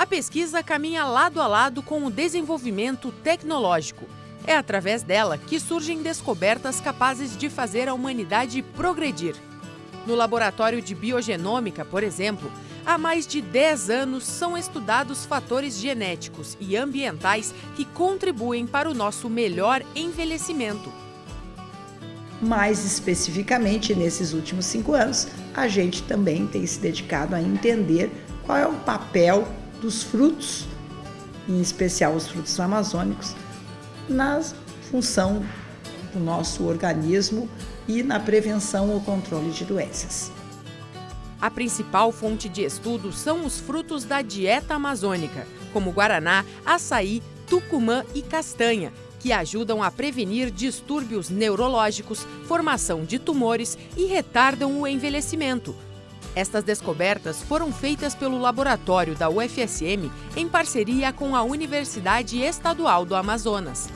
A pesquisa caminha lado a lado com o desenvolvimento tecnológico. É através dela que surgem descobertas capazes de fazer a humanidade progredir. No laboratório de biogenômica, por exemplo, há mais de 10 anos são estudados fatores genéticos e ambientais que contribuem para o nosso melhor envelhecimento. Mais especificamente, nesses últimos cinco anos, a gente também tem se dedicado a entender qual é o papel dos frutos, em especial os frutos amazônicos, na função do nosso organismo e na prevenção ou controle de doenças. A principal fonte de estudo são os frutos da dieta amazônica, como guaraná, açaí, tucumã e castanha, que ajudam a prevenir distúrbios neurológicos, formação de tumores e retardam o envelhecimento. Estas descobertas foram feitas pelo laboratório da UFSM em parceria com a Universidade Estadual do Amazonas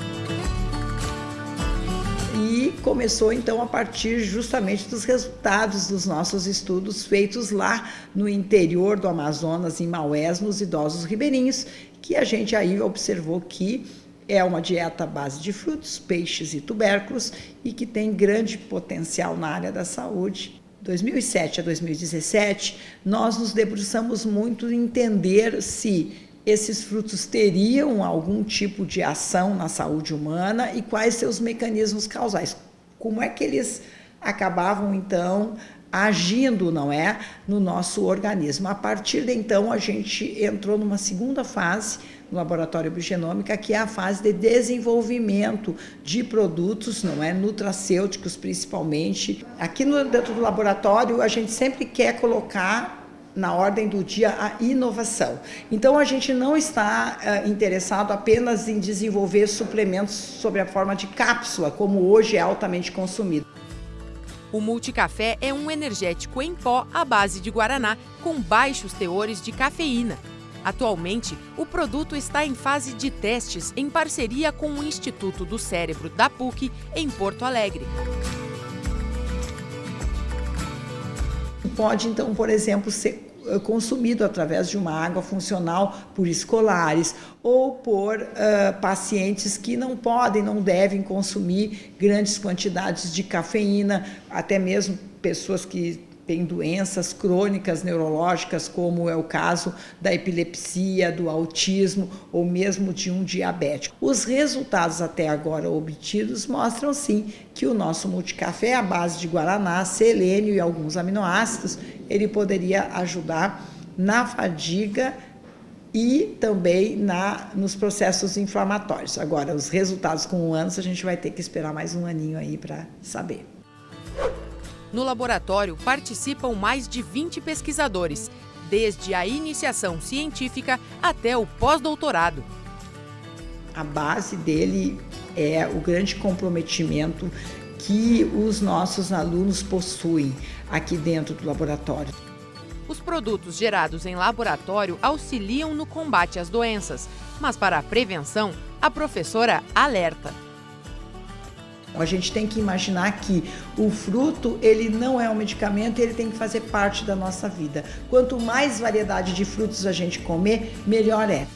e começou então a partir justamente dos resultados dos nossos estudos feitos lá no interior do Amazonas, em Maués, nos idosos ribeirinhos, que a gente aí observou que é uma dieta à base de frutos, peixes e tubérculos e que tem grande potencial na área da saúde. 2007 a 2017, nós nos debruçamos muito em entender se esses frutos teriam algum tipo de ação na saúde humana e quais seus mecanismos causais. Como é que eles acabavam, então, agindo, não é, no nosso organismo. A partir de então, a gente entrou numa segunda fase no laboratório biogenômica, que é a fase de desenvolvimento de produtos, não é, nutracêuticos principalmente. Aqui no dentro do laboratório, a gente sempre quer colocar na ordem do dia a inovação. Então, a gente não está uh, interessado apenas em desenvolver suplementos sob a forma de cápsula, como hoje é altamente consumido. O multicafé é um energético em pó à base de guaraná, com baixos teores de cafeína. Atualmente, o produto está em fase de testes em parceria com o Instituto do Cérebro da PUC, em Porto Alegre. Pode, então, por exemplo, ser consumido através de uma água funcional por escolares ou por uh, pacientes que não podem, não devem consumir grandes quantidades de cafeína, até mesmo pessoas que tem doenças crônicas neurológicas, como é o caso da epilepsia, do autismo ou mesmo de um diabético. Os resultados até agora obtidos mostram sim que o nosso multicafé à base de guaraná, selênio e alguns aminoácidos, ele poderia ajudar na fadiga e também na, nos processos inflamatórios. Agora, os resultados com anos, a gente vai ter que esperar mais um aninho aí para saber. No laboratório participam mais de 20 pesquisadores, desde a iniciação científica até o pós-doutorado. A base dele é o grande comprometimento que os nossos alunos possuem aqui dentro do laboratório. Os produtos gerados em laboratório auxiliam no combate às doenças, mas para a prevenção, a professora alerta. A gente tem que imaginar que o fruto, ele não é um medicamento, ele tem que fazer parte da nossa vida. Quanto mais variedade de frutos a gente comer, melhor é.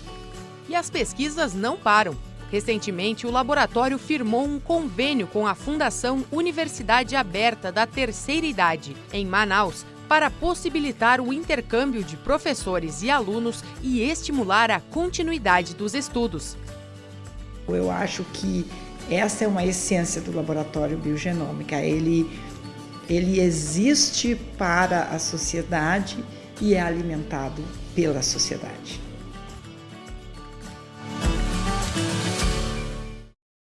E as pesquisas não param. Recentemente, o laboratório firmou um convênio com a Fundação Universidade Aberta da Terceira Idade, em Manaus, para possibilitar o intercâmbio de professores e alunos e estimular a continuidade dos estudos. Eu acho que essa é uma essência do laboratório biogenômica. Ele, ele existe para a sociedade e é alimentado pela sociedade.